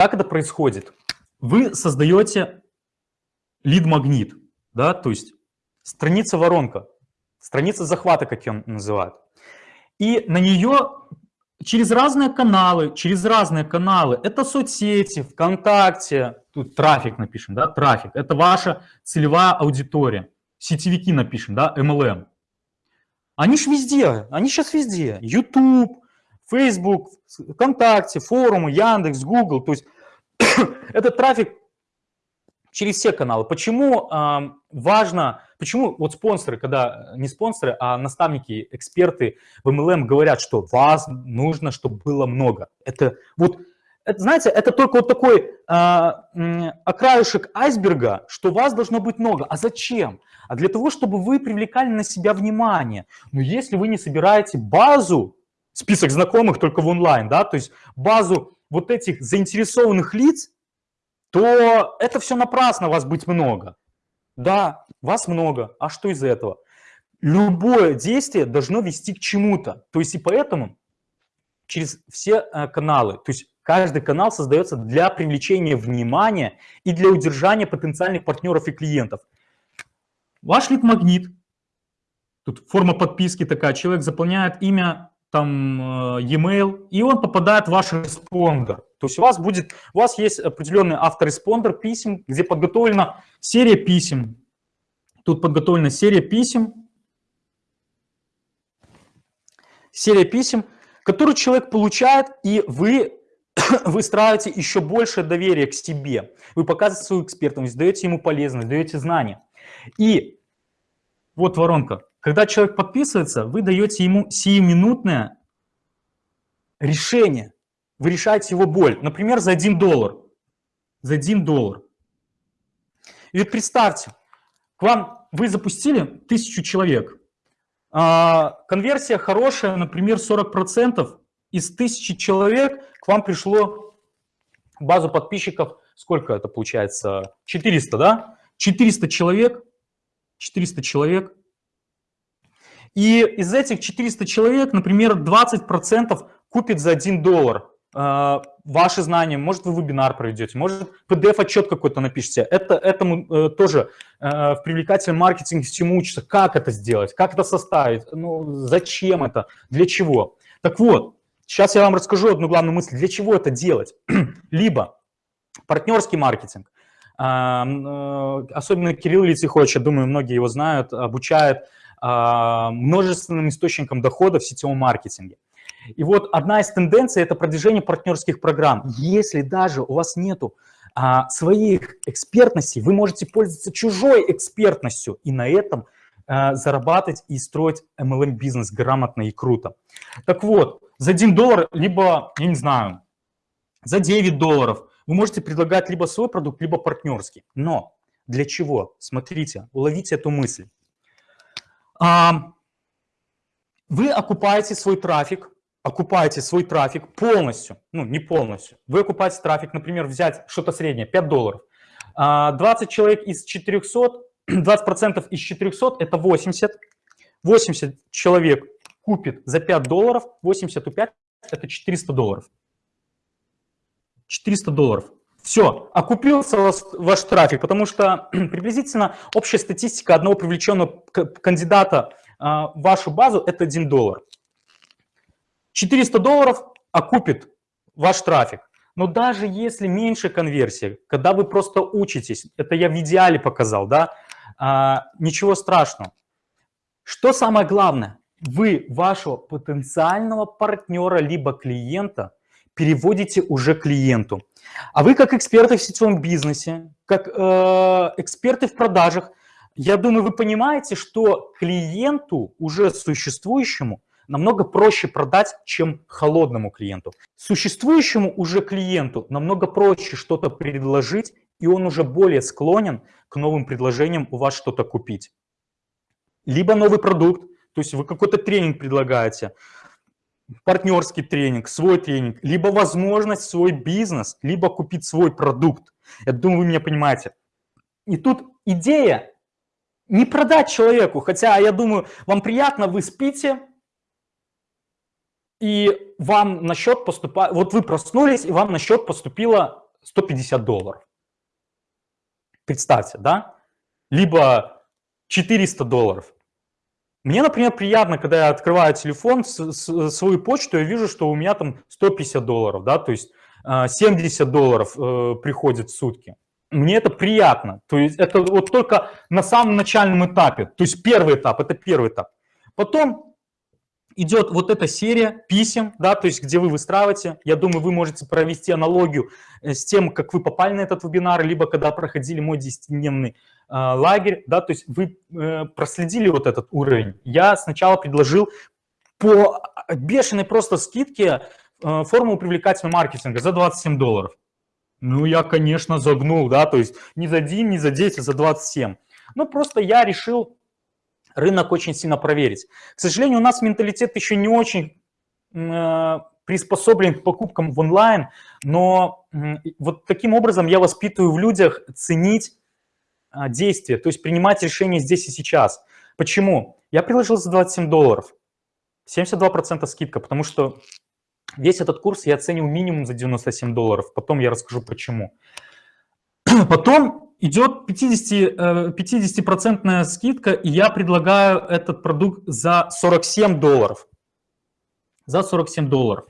Как это происходит? Вы создаете лид-магнит, да, то есть страница воронка, страница захвата, как ее называют. И на нее через разные каналы, через разные каналы, это соцсети, ВКонтакте, тут трафик напишем, да, трафик, это ваша целевая аудитория, сетевики напишем, да, MLM. Они же везде, они сейчас везде, YouTube, Facebook, ВКонтакте, форумы, Яндекс, Google, то есть этот трафик через все каналы. Почему э, важно, почему вот спонсоры, когда не спонсоры, а наставники, эксперты в MLM говорят, что вас нужно, чтобы было много. Это вот, это, знаете, это только вот такой э, окраюшек айсберга, что вас должно быть много. А зачем? А для того, чтобы вы привлекали на себя внимание. Но если вы не собираете базу, список знакомых только в онлайн, да, то есть базу вот этих заинтересованных лиц, то это все напрасно, вас быть много. Да, вас много, а что из этого? Любое действие должно вести к чему-то. То есть и поэтому через все э, каналы, то есть каждый канал создается для привлечения внимания и для удержания потенциальных партнеров и клиентов. Ваш лид-магнит, тут форма подписки такая, человек заполняет имя, там э, e-mail, и он попадает в ваш респондер. То есть у вас будет, у вас есть определенный автореспондер писем, где подготовлена серия писем. Тут подготовлена серия писем, серия писем, которую человек получает, и вы выстраиваете еще больше доверия к себе. Вы показываете свою экспертность, даете ему полезность, даете знания. И вот воронка. Когда человек подписывается, вы даете ему сиюминутное решение. Вы решаете его боль. Например, за 1 доллар. За 1 доллар. И вот представьте, к вам вы запустили тысячу человек. А, конверсия хорошая, например, 40%. Из тысячи человек к вам пришло базу подписчиков, сколько это получается? 400, да? 400 человек, 400 человек и из этих 400 человек, например, 20% купит за 1 доллар. Э, ваши знания, может вы вебинар проведете, может PDF-отчет какой-то напишите. Это, этому э, тоже э, в привлекательном маркетинге всему учатся, как это сделать, как это составить, ну, зачем это, для чего. Так вот, сейчас я вам расскажу одну главную мысль, для чего это делать. Либо партнерский маркетинг, э, э, особенно Кирилл Литихович, я думаю, многие его знают, обучает. а, множественным источникам дохода в сетевом маркетинге. И вот одна из тенденций – это продвижение партнерских программ. Если даже у вас нету а, своих экспертностей, вы можете пользоваться чужой экспертностью и на этом а, зарабатывать и строить MLM-бизнес грамотно и круто. Так вот, за 1 доллар, либо, я не знаю, за 9 долларов вы можете предлагать либо свой продукт, либо партнерский. Но для чего? Смотрите, уловите эту мысль. Вы окупаете свой трафик, окупаете свой трафик полностью, ну не полностью. Вы окупаете трафик, например, взять что-то среднее, 5 долларов. 20 а, человек из 400, 20% из 400 это 80. 80 человек купит за 5 долларов, 80 у 5 это 400 долларов. 400 долларов. Все, окупился ваш, трафик, потому что приблизительно общая статистика одного привлеченного кандидата а, в вашу базу – это 1 доллар. 400 долларов окупит ваш трафик. Но даже если меньше конверсии, когда вы просто учитесь, это я в идеале показал, да, а, ничего страшного. Что самое главное? Вы вашего потенциального партнера либо клиента переводите уже клиенту. А вы как эксперты в сетевом бизнесе, как э, эксперты в продажах, я думаю, вы понимаете, что клиенту, уже существующему, намного проще продать, чем холодному клиенту. Существующему уже клиенту намного проще что-то предложить, и он уже более склонен к новым предложениям у вас что-то купить. Либо новый продукт, то есть вы какой-то тренинг предлагаете, партнерский тренинг, свой тренинг, либо возможность свой бизнес, либо купить свой продукт. Я думаю, вы меня понимаете. И тут идея не продать человеку, хотя я думаю, вам приятно, вы спите, и вам на счет поступает, вот вы проснулись, и вам на счет поступило 150 долларов. Представьте, да? Либо 400 долларов. Мне, например, приятно, когда я открываю телефон, свою почту, я вижу, что у меня там 150 долларов, да, то есть 70 а, долларов э, приходит в сутки. Мне это приятно. То есть это вот только на самом начальном этапе. То есть первый этап, это первый этап. Потом идет вот эта серия писем, да, то есть где вы выстраиваете. Я думаю, вы можете провести аналогию э, с тем, как вы попали на этот вебинар, либо когда проходили мой 10-дневный э, лагерь, да, то есть вы э, проследили вот этот уровень. Я сначала предложил по бешеной просто скидке э, формулу привлекательного маркетинга за 27 долларов. Ну, я, конечно, загнул, да, то есть не за 1, не за 10, а за 27. Ну, просто я решил рынок очень сильно проверить. К сожалению, у нас менталитет еще не очень э, приспособлен к покупкам в онлайн, но вот таким образом я воспитываю в людях ценить э, действия, то есть принимать решения здесь и сейчас. Почему? Я предложил за 27 долларов, 72% скидка, потому что весь этот курс я оценил минимум за 97 долларов, потом я расскажу почему. Потом идет 50%, 50 э, скидка, и я предлагаю этот продукт за 47 долларов. За 47 долларов.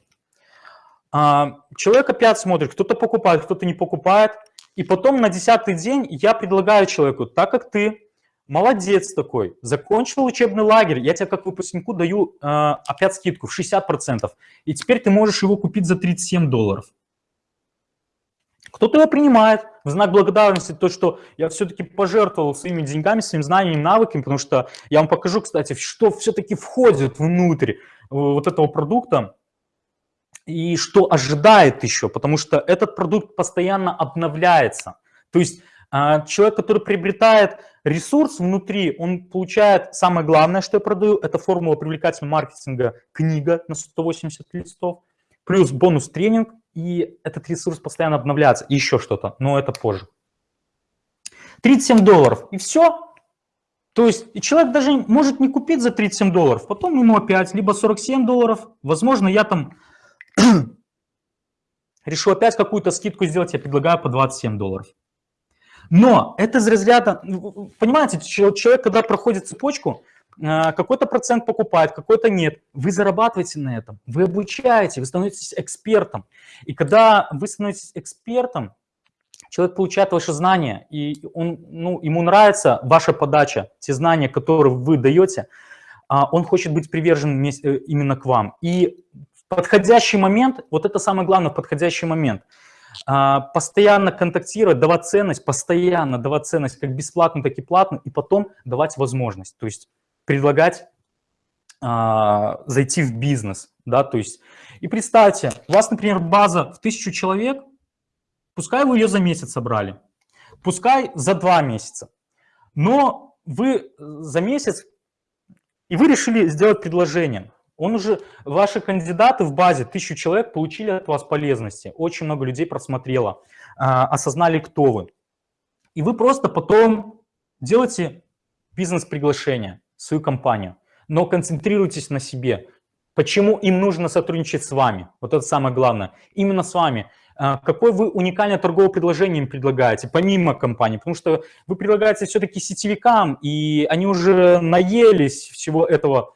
А, человек опять смотрит, кто-то покупает, кто-то не покупает. И потом на десятый день я предлагаю человеку, так как ты молодец такой, закончил учебный лагерь, я тебе как выпускнику даю э, опять скидку в 60%. И теперь ты можешь его купить за 37 долларов. Кто-то его принимает в знак благодарности, то, что я все-таки пожертвовал своими деньгами, своим знанием, навыками, потому что я вам покажу, кстати, что все-таки входит внутрь э, вот этого продукта и что ожидает еще, потому что этот продукт постоянно обновляется. То есть а, человек, который приобретает ресурс внутри, он получает самое главное, что я продаю, это формула привлекательного маркетинга, книга на 180 листов, плюс бонус-тренинг, и этот ресурс постоянно обновляется, и еще что-то, но это позже. 37 долларов, и все. То есть человек даже может не купить за 37 долларов, потом ему опять либо 47 долларов, возможно, я там решу опять какую-то скидку сделать, я предлагаю по 27 долларов. Но это из разряда, понимаете, человек, когда проходит цепочку, какой-то процент покупает, какой-то нет. Вы зарабатываете на этом, вы обучаете, вы становитесь экспертом. И когда вы становитесь экспертом, человек получает ваши знания, и он, ну, ему нравится ваша подача, те знания, которые вы даете, а, он хочет быть привержен э, именно к вам. И в подходящий момент, вот это самое главное, в подходящий момент – а, постоянно контактировать, давать ценность, постоянно давать ценность как бесплатно, так и платно, и потом давать возможность, то есть предлагать а, зайти в бизнес, да, то есть, и представьте, у вас, например, база в тысячу человек, пускай вы ее за месяц собрали, пускай за два месяца, но вы за месяц, и вы решили сделать предложение, он уже, ваши кандидаты в базе, тысячу человек, получили от вас полезности. Очень много людей просмотрело, а, осознали, кто вы. И вы просто потом делаете бизнес-приглашение, свою компанию, но концентрируйтесь на себе. Почему им нужно сотрудничать с вами? Вот это самое главное. Именно с вами. А, какое вы уникальное торговое предложение им предлагаете, помимо компании? Потому что вы предлагаете все-таки сетевикам, и они уже наелись всего этого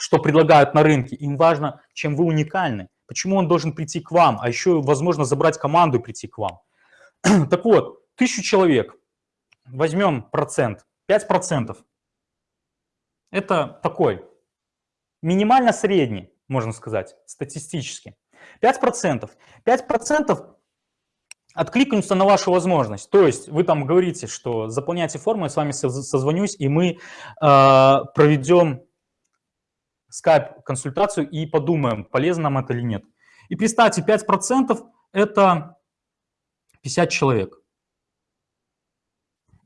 что предлагают на рынке, им важно, чем вы уникальны, почему он должен прийти к вам, а еще, возможно, забрать команду и прийти к вам. так вот, тысячу человек, возьмем процент, 5%. Это такой, минимально средний, можно сказать, статистически. 5%. 5% откликнутся на вашу возможность. То есть вы там говорите, что заполняйте форму, я с вами созвонюсь, и мы э, проведем скайп-консультацию и подумаем, полезно нам это или нет. И представьте, 5% это 50 человек.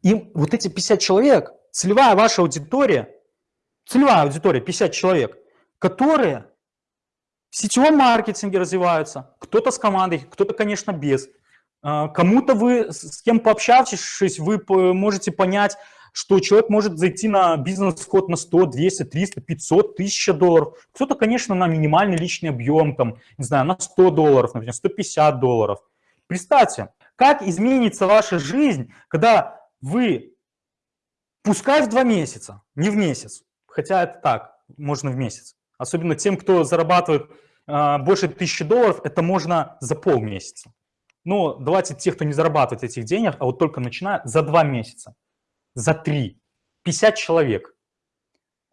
И вот эти 50 человек, целевая ваша аудитория, целевая аудитория 50 человек, которые в сетевом маркетинге развиваются, кто-то с командой, кто-то, конечно, без. А, кому-то вы, с кем пообщавшись, вы можете понять, что человек может зайти на бизнес-вход на 100, 200, 300, 500, 1000 долларов. Кто-то, конечно, на минимальный личный объем, там, не знаю, на 100 долларов, например, 150 долларов. Представьте, как изменится ваша жизнь, когда вы, пускай в два месяца, не в месяц, хотя это так, можно в месяц, особенно тем, кто зарабатывает э, больше 1000 долларов, это можно за полмесяца. Но давайте те, кто не зарабатывает этих денег, а вот только начинают, за два месяца, за три, 50 человек.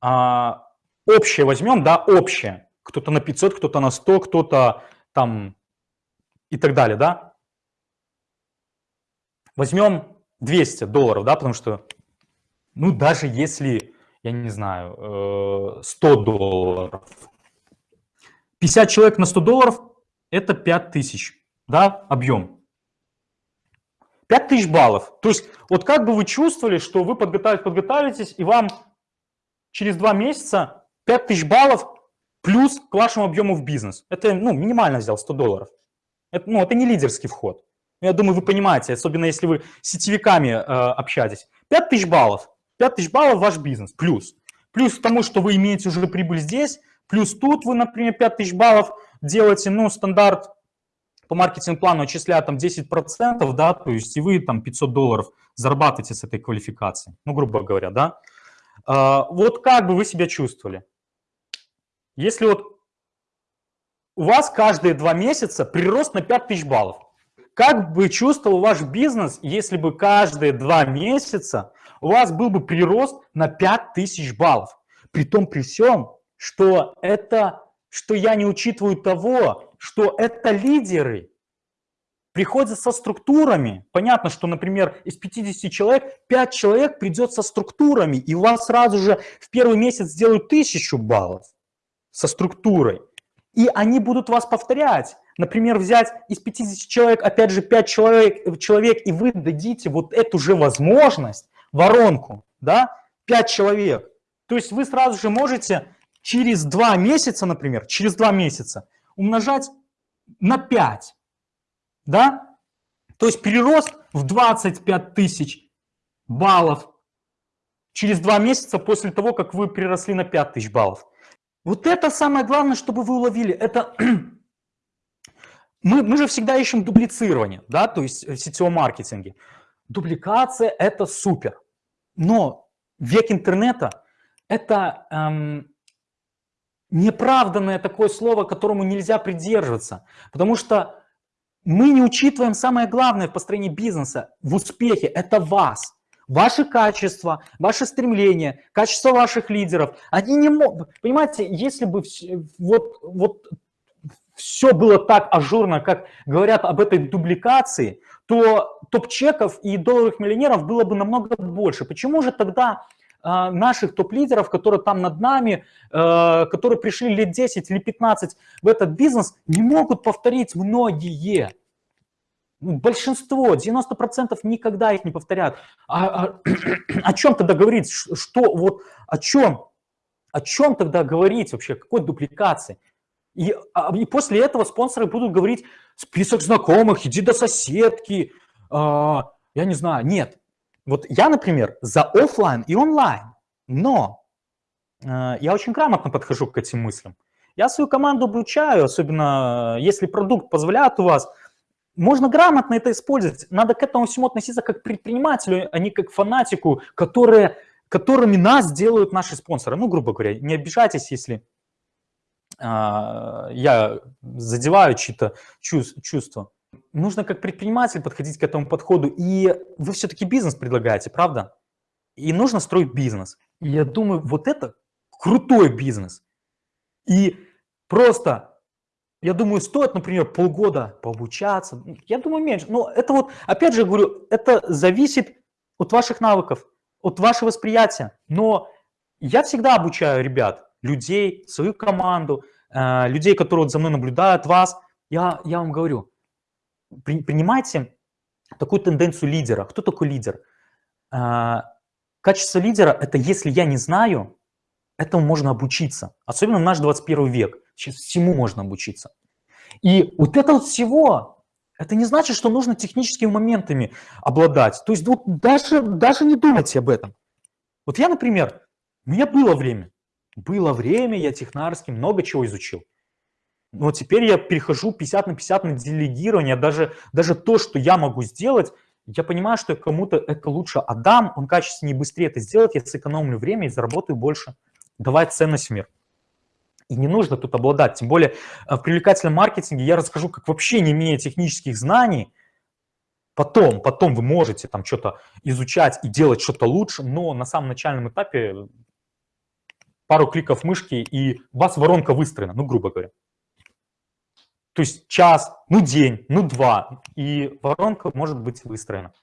А, общее возьмем, да, общее. Кто-то на 500, кто-то на 100, кто-то там и так далее, да. Возьмем 200 долларов, да, потому что, ну, даже если, я не знаю, 100 э, долларов, 50 человек на 100 долларов – это 5000 да, объем. 5000 баллов. То есть вот как бы вы чувствовали, что вы подготовитесь, подготовитесь, и вам через два месяца 5000 баллов плюс к вашему объему в бизнес. Это ну, минимально взял 100 долларов. Это, ну, это не лидерский вход. Я думаю, вы понимаете, особенно если вы с сетевиками э, общаетесь. 5000 баллов. 5000 баллов ваш бизнес. Плюс. Плюс к тому, что вы имеете уже прибыль здесь. Плюс тут вы, например, 5000 баллов делаете, ну, стандарт по маркетинг-плану отчисляют там 10%, да, то есть и вы там 500 долларов зарабатываете с этой квалификацией, ну, грубо говоря, да. А, вот как бы вы себя чувствовали? Если вот у вас каждые два месяца прирост на 5000 баллов, как бы чувствовал ваш бизнес, если бы каждые два месяца у вас был бы прирост на 5000 баллов? При том, при всем, что это, что я не учитываю того, что это лидеры, приходят со структурами. Понятно, что, например, из 50 человек 5 человек придет со структурами, и у вас сразу же в первый месяц сделают 1000 баллов со структурой. И они будут вас повторять. Например, взять из 50 человек, опять же, 5 человек, человек и вы дадите вот эту же возможность, воронку, да, 5 человек. То есть вы сразу же можете через 2 месяца, например, через 2 месяца умножать на 5. Да? То есть перерост в 25 тысяч баллов через 2 месяца после того, как вы приросли на 5 тысяч баллов. Вот это самое главное, чтобы вы уловили. Это мы, мы же всегда ищем дублицирование, да, то есть в сетевом маркетинге. Дубликация – это супер. Но век интернета – это эм, неправданное такое слово, которому нельзя придерживаться, потому что мы не учитываем самое главное в построении бизнеса, в успехе, это вас. Ваши качества, ваше стремление, качество ваших лидеров, они не могут, понимаете, если бы вот, вот все было так ажурно, как говорят об этой дубликации, то топ-чеков и долларовых миллионеров было бы намного больше. Почему же тогда а, наших топ-лидеров, которые там над нами, э, которые пришли лет 10 или 15 в этот бизнес, не могут повторить многие. Ну, большинство, 90% никогда их не повторят. А, а, о чем тогда говорить? Что, вот, о чем? О чем тогда говорить вообще? Какой дупликации? И, а, и после этого спонсоры будут говорить, список знакомых, иди до соседки, э, я не знаю. Нет, вот я, например, за офлайн и онлайн, но э, я очень грамотно подхожу к этим мыслям. Я свою команду обучаю, особенно э, если продукт позволяет у вас. Можно грамотно это использовать. Надо к этому всему относиться как к предпринимателю, а не как к фанатику, которые, которыми нас делают наши спонсоры. Ну, грубо говоря, не обижайтесь, если я задеваю чьи-то чувства нужно как предприниматель подходить к этому подходу. И вы все-таки бизнес предлагаете, правда? И нужно строить бизнес. И я думаю, вот это крутой бизнес. И просто, я думаю, стоит, например, полгода пообучаться. Я думаю, меньше. Но это вот, опять же говорю, это зависит от ваших навыков, от вашего восприятия. Но я всегда обучаю ребят, людей, свою команду, э, людей, которые вот за мной наблюдают, вас. Я, я вам говорю, принимайте такую тенденцию лидера. Кто такой лидер? А, качество лидера – это если я не знаю, этому можно обучиться. Особенно в наш 21 век. Сейчас всему можно обучиться. И вот это вот всего, это не значит, что нужно техническими моментами обладать. То есть вот даже, даже не думайте об этом. Вот я, например, у меня было время, было время, я технарский много чего изучил. Но теперь я перехожу 50 на 50 на делегирование, даже, даже то, что я могу сделать, я понимаю, что кому-то это лучше отдам, он качественнее и быстрее это сделает, я сэкономлю время и заработаю больше, давать ценность в мир. И не нужно тут обладать. Тем более э, в привлекательном маркетинге я расскажу, как вообще не имея технических знаний, потом, потом вы можете там что-то изучать и делать что-то лучше, но на самом начальном этапе пару кликов мышки, и у вас воронка выстроена, ну, грубо говоря. То есть час, ну, день, ну, два, и воронка может быть выстроена.